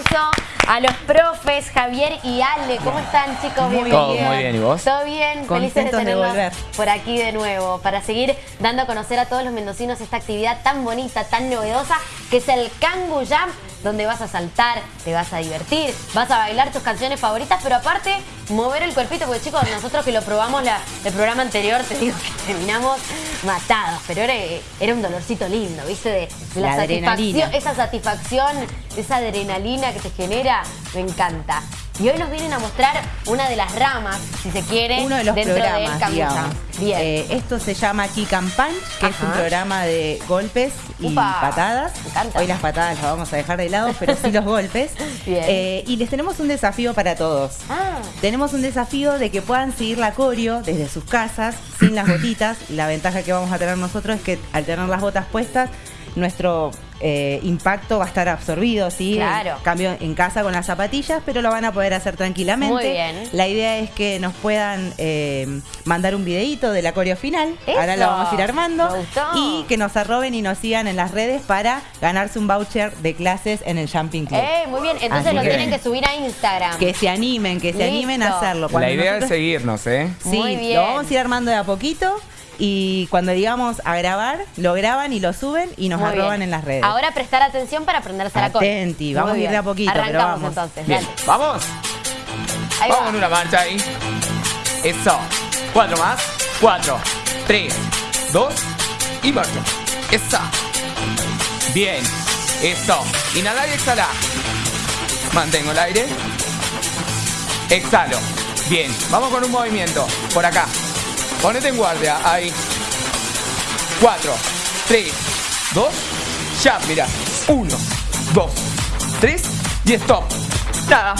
aplauso a los profes Javier y Ale. ¿Cómo están, chicos? Muy bien. Todo muy bien, ¿y vos? Todo bien, felices de de tenerlos volver. por aquí de nuevo para seguir dando a conocer a todos los mendocinos esta actividad tan bonita, tan novedosa que es el Kangu Jam, donde vas a saltar, te vas a divertir, vas a bailar tus canciones favoritas, pero aparte mover el cuerpito, porque chicos, nosotros que lo probamos la- el programa anterior, te digo que terminamos matados, pero era, era un dolorcito lindo, ¿viste? De, de la, La satisfacción, esa satisfacción, esa adrenalina que te genera, me encanta. Y hoy nos vienen a mostrar una de las ramas, si se quiere, Uno de los dentro programas, digamos. Bien. Eh, esto se llama Kick and Punch, que es un programa de golpes y Upa, patadas. me encanta. Hoy las patadas las vamos a dejar de lado, pero sí los golpes. Bien. Eh, y les tenemos un desafío para todos. Ah, Tenemos un desafío de que puedan seguir la coreo desde sus casas, sin las botitas. La ventaja que vamos a tener nosotros es que al tener las botas puestas, nuestro eh, impacto va a estar absorbido, ¿sí? Claro. En cambio, en casa con las zapatillas, pero lo van a poder hacer tranquilamente. Muy bien. La idea es que nos puedan eh, mandar un videito de la coreo final. Eso. Ahora lo vamos a ir armando. Me gustó. Y que nos arroben y nos sigan en las redes para ganarse un voucher de clases en el Jumping Club. eh, muy bien. Entonces Así lo que- tienen que subir a Instagram. Que se animen, que se animen a hacerlo. La idea es nosotros- seguirnos, ¿eh? Sí, Muy bien. lo vamos a ir armando de a poquito y cuando digamos a grabar, lo graban y lo suben y nos Muy arroban bien. en las redes. Ahora prestar atención para aprenderse la cosa. Atenti, vamos Muy a ir de a poquito, pero Arrancamos vamos. entonces, Bien, dale. vamos. Ahí Vamos va. en una marcha ahí. Eso. Cuatro más. Cuatro, tres, dos y marcha. Esa. Bien. Eso. Inhalar y exhalar. Mantengo el aire. Exhalo. Bien. Vamos con un movimiento. Por acá. Ponete en guardia. Ahí. Cuatro, tres, dos. Ya, mira. Uno, dos, tres y stop. Nada.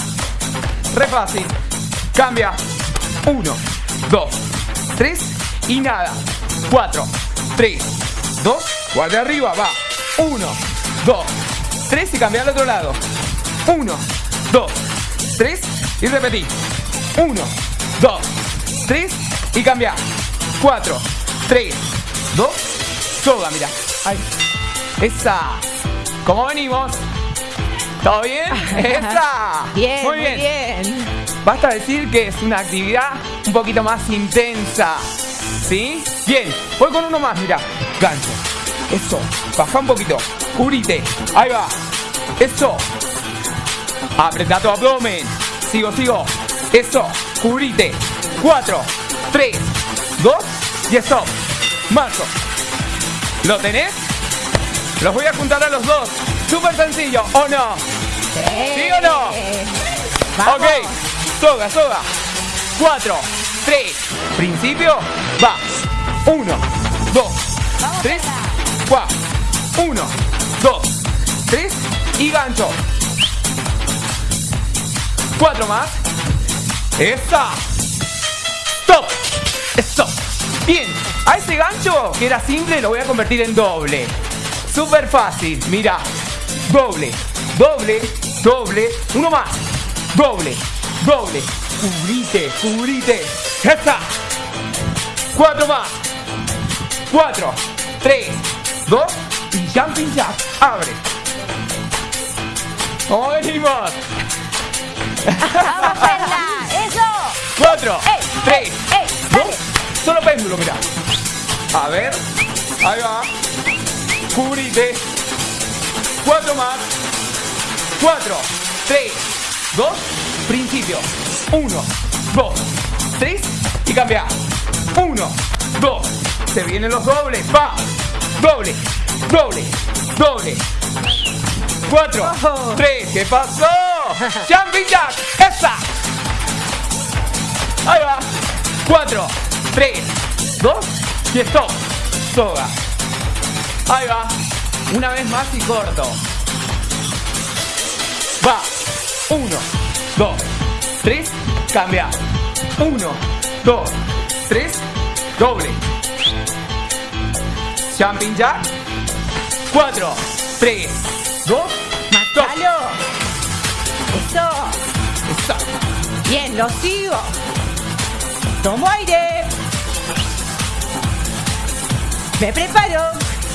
Re fácil. Cambia. Uno, dos, tres y nada. Cuatro, tres, dos. Guardia arriba, va. Uno, dos, tres y cambia al otro lado. Uno, dos, tres y repetí. Uno, dos, tres y cambia. Cuatro, tres, dos. Soga, mira. Ahí. Esa. ¿Cómo venimos? ¿Todo bien? Esa. Bien, Muy bien. bien. Basta decir que es una actividad un poquito más intensa. ¿Sí? Bien, voy con uno más, mira. Gancho. Eso. Baja un poquito. Cubrite. Ahí va. Eso. Apreta tu abdomen. Sigo, sigo. Eso. Cubrite. Cuatro, tres, dos y stop. Marzo. ¿Lo tenés? Los voy a juntar a los dos. Súper sencillo, ¿o no? ¿Sí o no? Vamos. Ok, soga, soga. Cuatro, tres, principio, va. Uno, dos, tres, cuatro. Uno, dos, tres y gancho. Cuatro más. Esa. Bien. A ese gancho que era simple lo voy a convertir en doble. Súper fácil. Mira. Doble. Doble. Doble. Uno más. Doble. Doble. Cubrite. Cubrite. Cuatro más. Cuatro. Tres. Dos. Y jumping jack. Abre. Vamos hacerla. Eso. Cuatro, ¡Ey! tres, ¡Ey! Solo péndulo, mira. A ver, ahí va. Cubrite. Cuatro más. Cuatro, tres, dos, principio. Uno, dos, tres y cambia. Uno, dos. Se vienen los dobles. Va. Doble, doble, doble. Cuatro, Oh. tres. ¿Qué pasó? Jumping jack. Esa. Ahí va. 4, 3, 2 y stop. Soga. Ahí va. Una vez más y corto. Va. 1, 2, 3, cambia. 1, 2, 3, doble. Jumping jack. 4, 3, 2, stop. ¡Matalo! Eso. Stop. Bien, lo sigo. Tomo aire. Me preparo.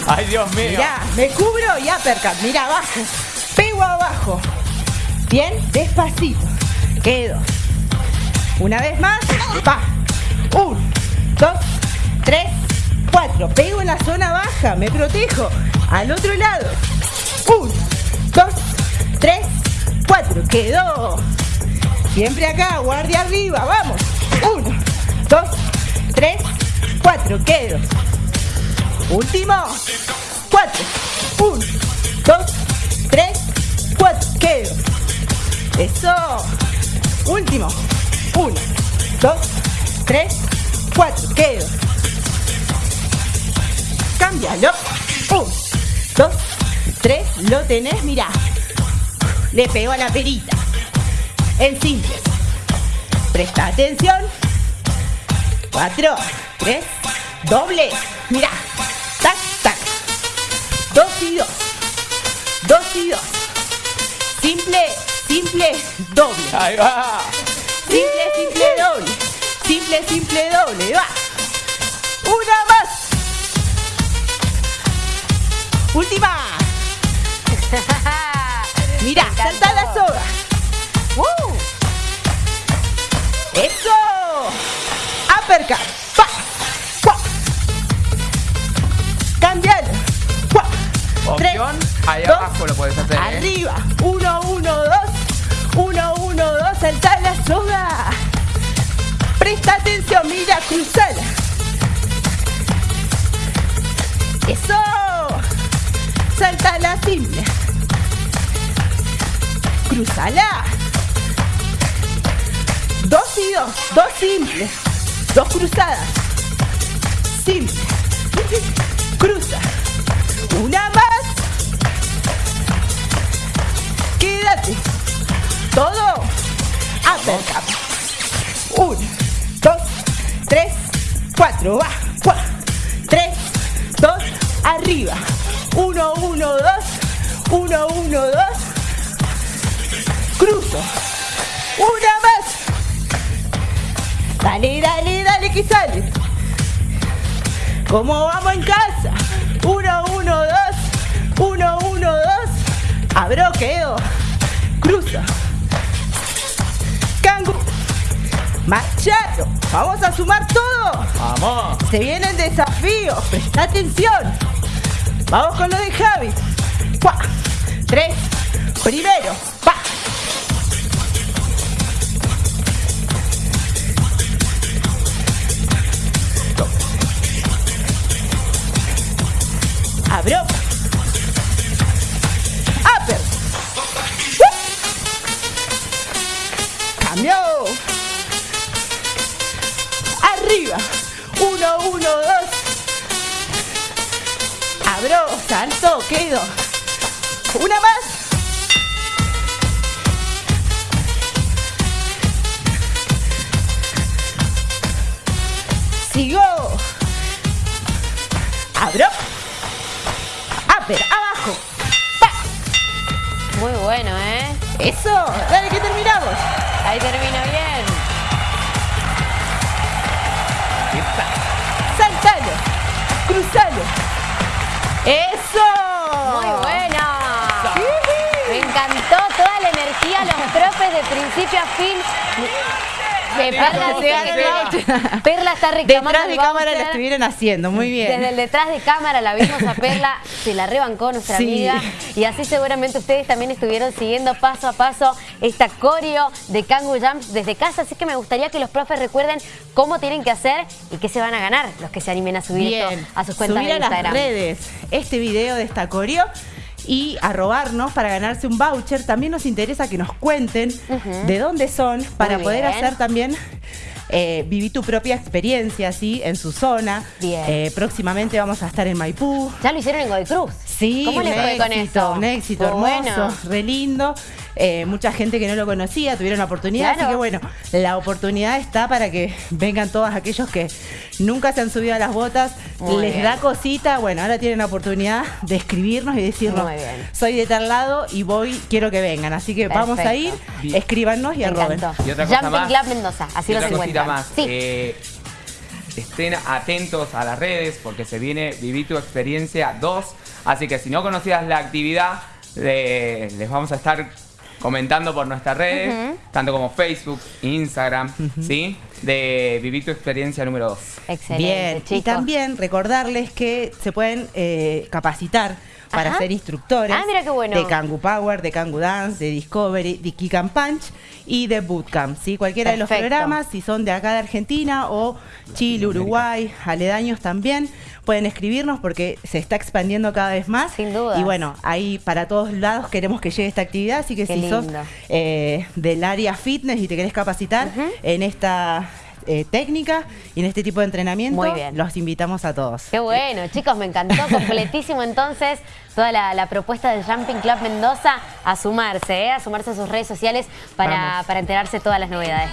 Ay, Dios mío. Mirá, me cubro y uppercut. Mira abajo. Pego abajo. Bien, despacito. Quedo. Una vez más. Va. Un, dos, tres, cuatro. Pego en la zona baja. Me protejo. Al otro lado. Un, dos, tres, cuatro. Quedó. Siempre acá. Guardia arriba. Vamos. Uno, dos, tres, cuatro. Quedo. Último. Cuatro. Uno, dos, tres, cuatro. Quedo. Eso. Último. Uno, dos, tres, cuatro. Quedo. Cámbialo. Un, dos, tres. Lo tenés, mirá. Le pego a la perita. En simple. Presta atención. Cuatro, tres, doble. Mirá. Dos y dos. Dos y dos. Simple, simple, doble. Ahí va. Simple, simple, doble. Simple, simple, doble. Va. Una más. Última. Mira, salta la soga. ¡Uh! Eso. Uppercut. Ahí dos, abajo lo puedes hacer. ¿eh? Arriba. Uno, uno, dos. Uno, uno, dos. Salta la soga. Presta atención, mira, cruzala. Eso. Salta la simple. Cruzala. Dos y dos. Dos simples. Dos cruzadas. Simple. Cruza. Una más. Todo. Uppercut. Uno, dos, tres, cuatro. Va. Cuá. Tres, dos, arriba. Uno, uno, dos. Uno, uno, dos. Cruzo. Una más. Dale, dale, dale que sale. ¿Cómo vamos en casa? Uno, uno, dos. Uno, uno, dos. Abro, quedo. Cruza. Cangu. Machado. Vamos a sumar todo. Vamos. Se viene el desafío. Presta atención. Vamos con lo de Javi. Tres. Primero. Uno, dos. Abro, salto, quedo. Una más. Sigo. Abro. Upper, abajo. Pa. Muy bueno, ¿eh? Eso. Dale que terminamos. Ahí termina bien. Eso. Muy bueno. Me encantó toda la energía, los profes de principio a fin. Que Perla, Se está reclamando Detrás de cámara voucher. estuvieron haciendo. Muy bien. Desde el detrás de cámara la vimos a Perla, se la rebancó nuestra Sí. amiga y así seguramente ustedes también estuvieron siguiendo paso a paso esta coreo de Kangu Jumps desde casa, así que me gustaría que los profes recuerden cómo tienen que hacer y qué se van a ganar los que se animen a subir esto a sus cuentas Subir de a las Instagram. redes este video de esta coreo y a robarnos para ganarse un voucher. También nos interesa que nos cuenten de dónde son para poder hacer también eh, vivir tu propia experiencia ¿sí? en su zona. Bien. Eh, próximamente vamos a estar en Maipú. Ya lo hicieron en Godoy Cruz. Sí, ¿Cómo un les fue con éxito, eso? Un éxito hermoso, bueno. re lindo. Eh, mucha gente que no lo conocía tuvieron la oportunidad, Claro. así que bueno, la oportunidad está para que vengan todos aquellos que nunca se han subido a las botas, Muy les bien. da cosita, bueno, ahora tienen la oportunidad de escribirnos y decirnos, Muy bien. soy de tal lado y voy, quiero que vengan. Así que vamos a ir, escríbanos y Me arroben. encantó. Y otra cosa Jumping más. Club Mendoza, así Y los otra cosita encuentran. más. Sí. eh, estén atentos a las redes porque se viene Viví tu experiencia 2. Así que si no conocías la actividad, eh, les vamos a estar comentando por nuestras redes, tanto como Facebook, Instagram, ¿sí? De vivir tu experiencia número 2. Excelente, Bien, chicos. y también recordarles que se pueden eh, capacitar para Ajá. ser instructores Ah, mira qué bueno. de Kangu Power, de Kangu Dance, de Discovery, de Kick and Punch y de Bootcamp. ¿sí? Cualquiera de los programas, si son de acá de Argentina o Chile, Uruguay, aledaños también, pueden escribirnos porque se está expandiendo cada vez más. Sin dudas. Y bueno, ahí para todos lados queremos que llegue esta actividad, así que Qué si sos lindo. eh, del área fitness y te querés capacitar en esta eh, técnica y en este tipo de entrenamiento, Muy bien. los invitamos a todos. Qué bueno, chicos, me encantó completísimo entonces toda la, la propuesta del Jumping Club Mendoza a sumarse, ¿eh? a sumarse a sus redes sociales para, para enterarse de todas las novedades.